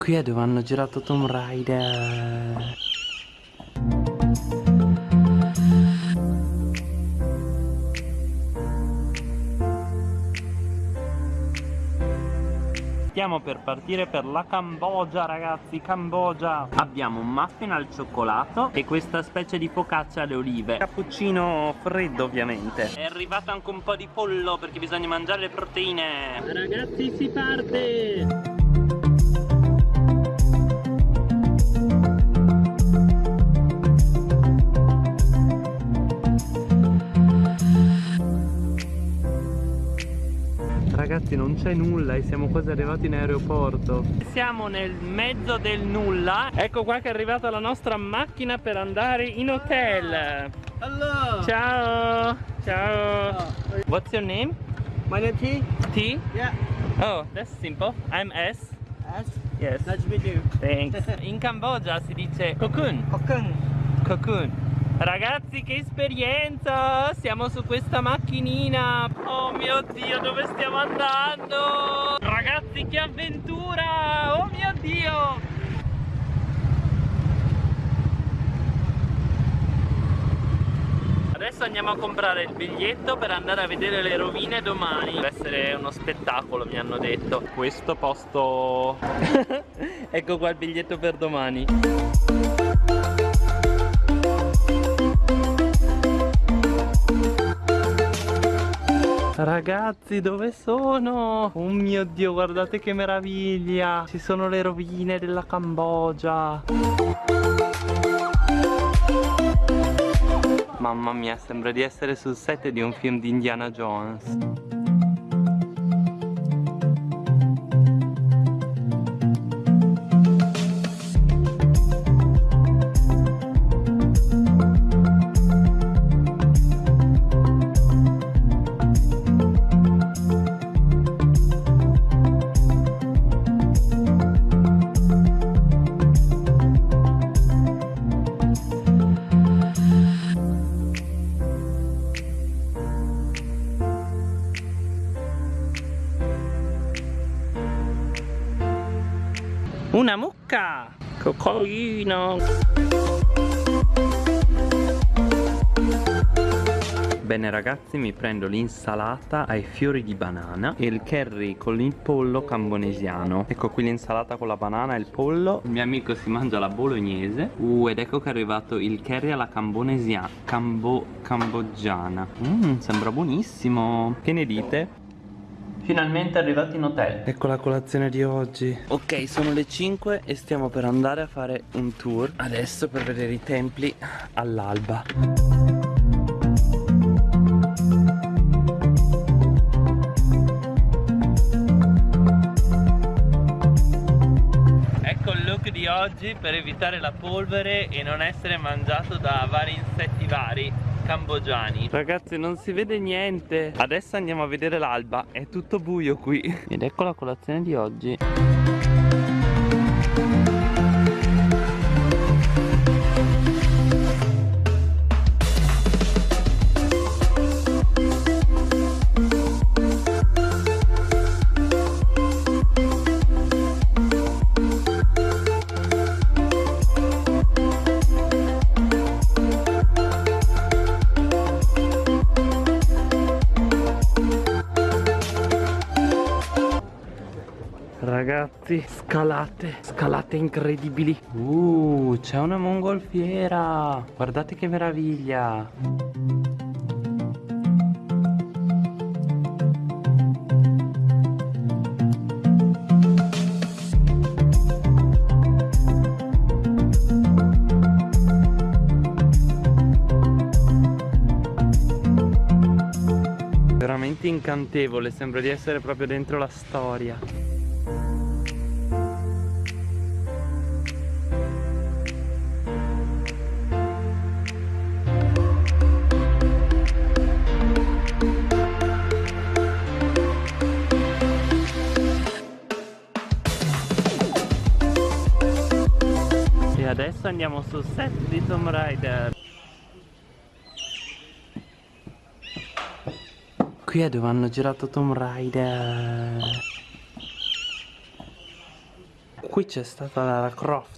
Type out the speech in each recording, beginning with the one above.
Qui è dove hanno girato Tomb Raider. Stiamo per partire per la Cambogia ragazzi, Cambogia Abbiamo un muffin al cioccolato e questa specie di focaccia alle olive Cappuccino freddo ovviamente È arrivato anche un po' di pollo perché bisogna mangiare le proteine Ragazzi si parte! Ragazzi non c'è nulla e siamo quasi arrivati in aeroporto. Siamo nel mezzo del nulla. Ecco qua che è arrivata la nostra macchina per andare in hotel. Hello. Ciao. Ciao. What's your name? My name T? T? Yeah. Oh, that's simple. I'm S. S? Yes. Nice to meet you. Thanks. In Cambogia si dice cocoon. Hokkien Cocoon Ragazzi che esperienza! Siamo su questa macchinina. Oh mio dio dove stiamo andando? Ragazzi che avventura! Oh mio dio! Adesso andiamo a comprare il biglietto per andare a vedere le rovine domani. Deve essere uno spettacolo mi hanno detto. Questo posto. Ecco qua il biglietto per domani Ragazzi dove sono? Oh mio dio guardate che meraviglia. Ci sono le rovine della Cambogia. Mamma mia sembra di essere sul set di un film di Indiana Jones Una mucca Cocolino Bene ragazzi mi prendo l'insalata ai fiori di banana e il curry con il pollo cambonesiano. Ecco qui l'insalata con la banana e il pollo. Il mio amico si mangia la bolognese. Uh ed ecco che è arrivato il curry alla cambonesiana Cambo... cambogiana Mmm sembra buonissimo. Che ne dite? Finalmente arrivati in hotel. Ecco la colazione di oggi. Ok sono le 5 e stiamo per andare a fare un tour Adesso per vedere i templi all'alba. Ecco il look di oggi per evitare la polvere e non essere mangiato da vari insetti vari cambogiani. Ragazzi non si vede niente. Adesso andiamo a vedere l'alba. È tutto buio qui. Ed ecco la colazione di oggi Ragazzi, scalate, scalate incredibili. Uh, c'è una mongolfiera. Guardate che meraviglia. Incantevole, sembra di essere proprio dentro la storia adesso andiamo sul set di Tomb Raider Qui è dove hanno girato Tomb Raider qui c'è stata Lara Croft.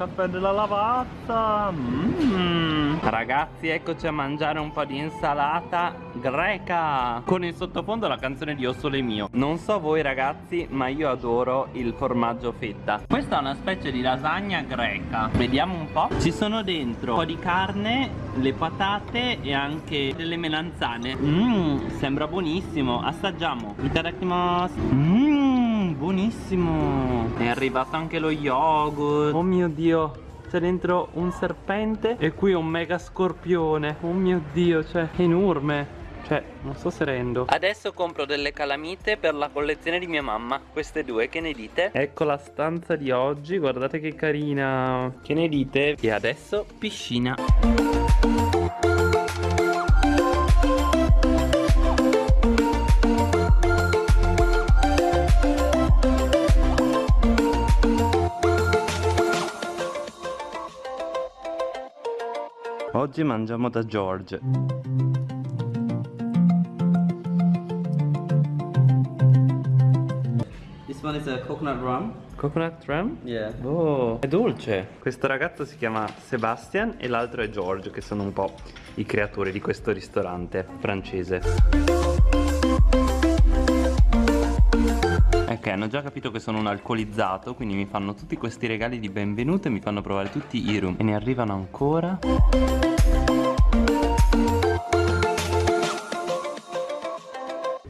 Caffè della lavazza. Mm. Ragazzi, eccoci a mangiare un po' di insalata greca. Con in sottofondo la canzone di O Sole Mio. Non so voi ragazzi, ma io adoro il formaggio fetta. Questa è una specie di lasagna greca. Vediamo un po'. Ci sono dentro un po' di carne, le patate e anche delle melanzane. Mmm, sembra buonissimo. Assaggiamo. Itadakimasu. Mmm, buonissimo. È arrivato anche lo yogurt. Oh mio dio. C'è dentro un serpente e qui un mega scorpione. Oh mio dio, cioè, è enorme. Cioè, non so se rendo. Adesso compro delle calamite per la collezione di mia mamma. Queste due, che ne dite? Ecco la stanza di oggi, guardate che carina. Che ne dite? E adesso piscina. Oggi mangiamo da George. This one is a coconut rum. Coconut rum? Yeah. Oh, è dolce. Questo ragazzo si chiama Sebastian e l'altro è George, che sono un po' i creatori di questo ristorante francese. Ok, hanno già capito che sono un alcolizzato, quindi mi fanno tutti questi regali di benvenuto e mi fanno provare tutti i rum. E ne arrivano ancora.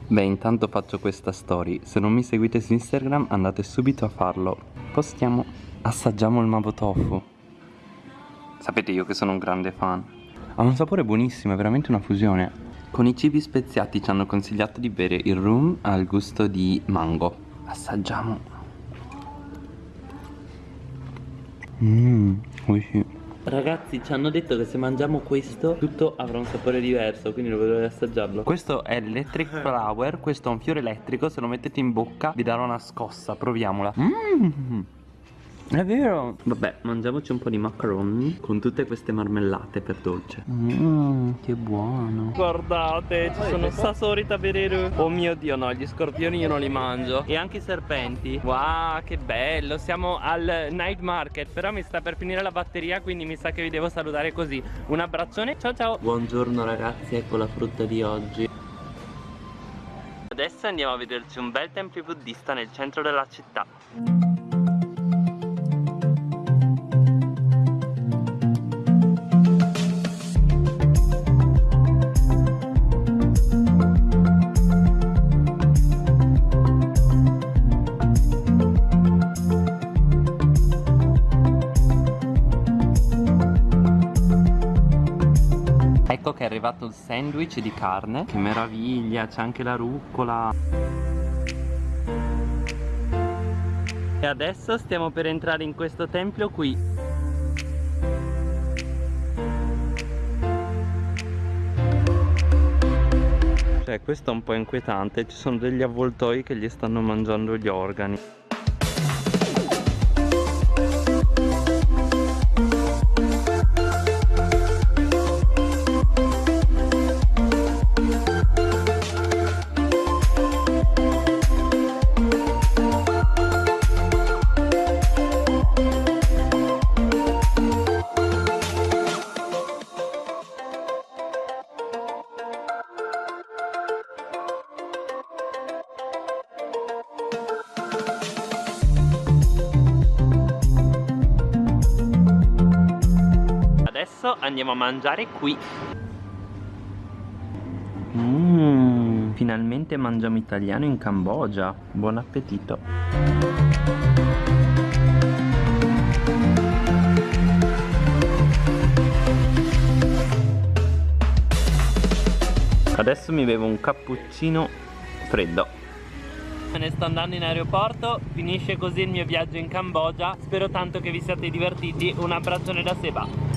Beh, intanto faccio questa story. Se non mi seguite su Instagram, andate subito a farlo. Postiamo, assaggiamo il mavo tofu. Sapete io che sono un grande fan. Ha un sapore buonissimo, è veramente una fusione. Con i cibi speziati ci hanno consigliato di bere il rum al gusto di mango. Assaggiamo. Mmm, sì. Ragazzi ci hanno detto che se mangiamo questo tutto avrà un sapore diverso Quindi vedo di assaggiarlo Questo è l'electric flower Questo è un fiore elettrico Se lo mettete in bocca vi darà una scossa Proviamola Mmm è vero. Vabbè mangiamoci un po' di macaroni Con tutte queste marmellate per dolce. Mmm che buono. Guardate ci sono sasorita berero Oh mio dio no gli scorpioni io non li mangio. E anche i serpenti. Wow che bello. Siamo al night market Però mi sta per finire la batteria Quindi mi sa che vi devo salutare così. Un abbraccione ciao ciao. Buongiorno ragazzi ecco la frutta di oggi. Adesso andiamo a vederci un bel tempio buddista nel centro della città arrivato il sandwich di carne. Che meraviglia, c'è anche la rucola. E adesso stiamo per entrare in questo tempio qui. Cioè questo è un po' inquietante. Ci sono degli avvoltoi che gli stanno mangiando gli organi Adesso andiamo a mangiare qui. Mmm, finalmente mangiamo italiano in Cambogia. Buon appetito. Adesso mi bevo un cappuccino freddo. Me ne sto andando in aeroporto Finisce così il mio viaggio in Cambogia. Spero tanto che vi siate divertiti. Un abbraccione da Seba